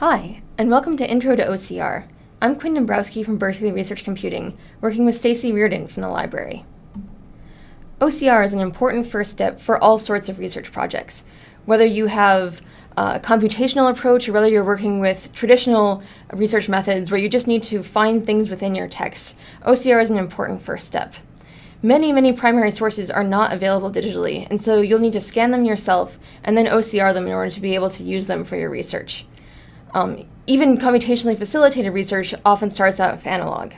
Hi, and welcome to Intro to OCR. I'm Quinn Dombrowski from Berkeley Research Computing, working with Stacy Reardon from the library. OCR is an important first step for all sorts of research projects. Whether you have a computational approach or whether you're working with traditional research methods where you just need to find things within your text, OCR is an important first step. Many, many primary sources are not available digitally, and so you'll need to scan them yourself and then OCR them in order to be able to use them for your research. Um, even computationally facilitated research often starts out with analog.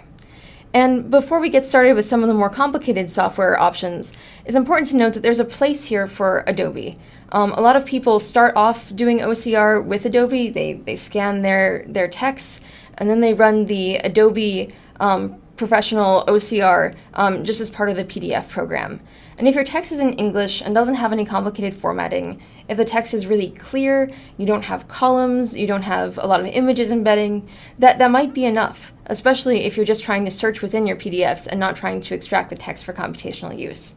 And before we get started with some of the more complicated software options, it's important to note that there's a place here for Adobe. Um, a lot of people start off doing OCR with Adobe. They, they scan their, their texts, and then they run the Adobe um, Professional OCR um, just as part of the PDF program. And if your text is in English and doesn't have any complicated formatting, if the text is really clear, you don't have columns, you don't have a lot of images embedding, that, that might be enough, especially if you're just trying to search within your PDFs and not trying to extract the text for computational use.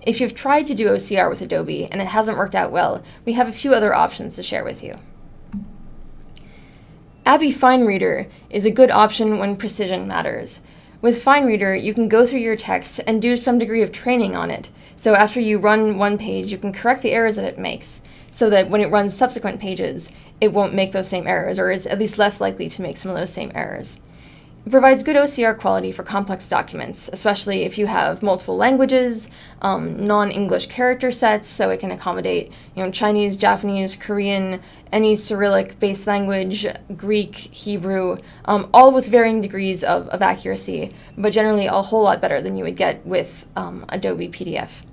If you've tried to do OCR with Adobe and it hasn't worked out well, we have a few other options to share with you. ABBYY FineReader is a good option when precision matters. With FineReader, you can go through your text and do some degree of training on it. So after you run one page, you can correct the errors that it makes so that when it runs subsequent pages, it won't make those same errors or is at least less likely to make some of those same errors. It provides good OCR quality for complex documents, especially if you have multiple languages, um, non-English character sets, so it can accommodate you know, Chinese, Japanese, Korean, any Cyrillic-based language, Greek, Hebrew, um, all with varying degrees of, of accuracy, but generally a whole lot better than you would get with um, Adobe PDF.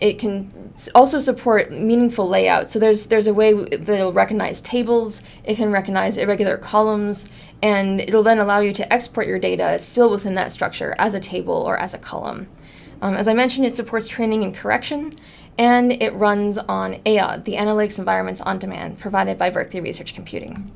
It can also support meaningful layout. So there's there's a way that it'll recognize tables, it can recognize irregular columns, and it'll then allow you to export your data still within that structure as a table or as a column. Um, as I mentioned, it supports training and correction, and it runs on AOD, the Analytics Environments on Demand, provided by Berkeley Research Computing.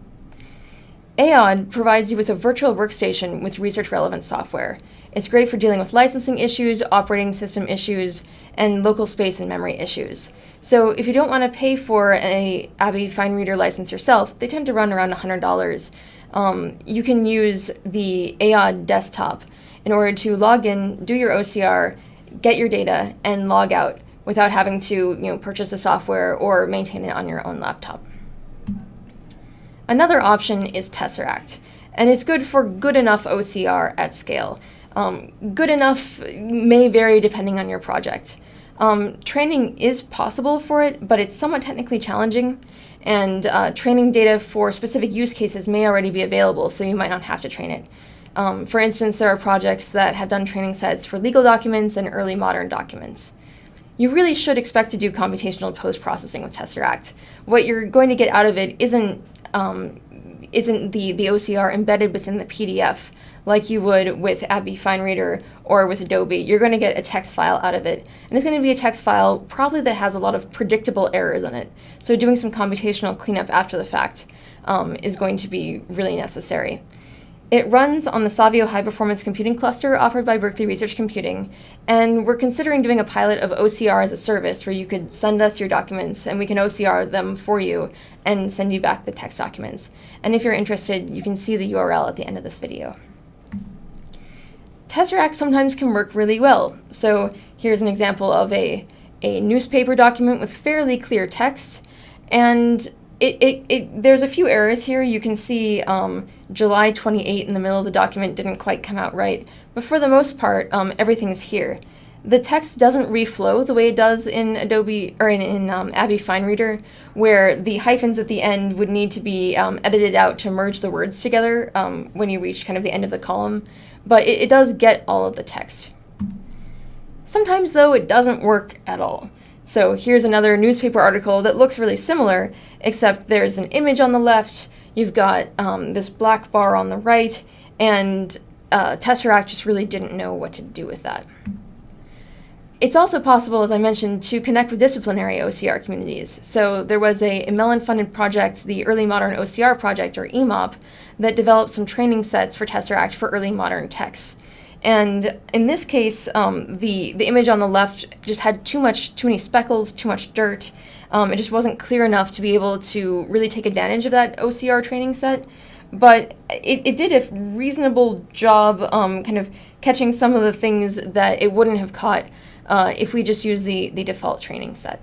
AOD provides you with a virtual workstation with research relevant software. It's great for dealing with licensing issues, operating system issues, and local space and memory issues. So if you don't want to pay for a ABBYY FineReader license yourself, they tend to run around $100. Um, you can use the AOD desktop in order to log in, do your OCR, get your data, and log out without having to you know, purchase the software or maintain it on your own laptop. Another option is Tesseract, and it's good for good enough OCR at scale. Um, good enough may vary depending on your project. Um, training is possible for it, but it's somewhat technically challenging, and uh, training data for specific use cases may already be available, so you might not have to train it. Um, for instance, there are projects that have done training sets for legal documents and early modern documents. You really should expect to do computational post-processing with Tesseract. What you're going to get out of it isn't um, isn't the, the OCR embedded within the PDF like you would with ABBYY FineReader or with Adobe. You're going to get a text file out of it. And it's going to be a text file probably that has a lot of predictable errors in it. So doing some computational cleanup after the fact um, is going to be really necessary. It runs on the Savio High Performance Computing Cluster offered by Berkeley Research Computing, and we're considering doing a pilot of OCR as a service where you could send us your documents and we can OCR them for you and send you back the text documents. And if you're interested, you can see the URL at the end of this video. Tesseract sometimes can work really well. So here's an example of a, a newspaper document with fairly clear text, and it, it, it, there's a few errors here. You can see um, July 28 in the middle of the document didn't quite come out right, but for the most part, um, everything is here. The text doesn't reflow the way it does in Adobe or in, in um, FineReader, where the hyphens at the end would need to be um, edited out to merge the words together um, when you reach kind of the end of the column, but it, it does get all of the text. Sometimes, though, it doesn't work at all. So here's another newspaper article that looks really similar, except there's an image on the left, you've got um, this black bar on the right, and uh, Tesseract just really didn't know what to do with that. It's also possible, as I mentioned, to connect with disciplinary OCR communities. So there was a, Mellon-funded project, the Early Modern OCR Project, or EMOP, that developed some training sets for Tesseract for early modern texts. And in this case, um, the, the image on the left just had too much, too many speckles, too much dirt. Um, it just wasn't clear enough to be able to really take advantage of that OCR training set. But it, it did a reasonable job um, kind of catching some of the things that it wouldn't have caught uh, if we just use the, the default training set.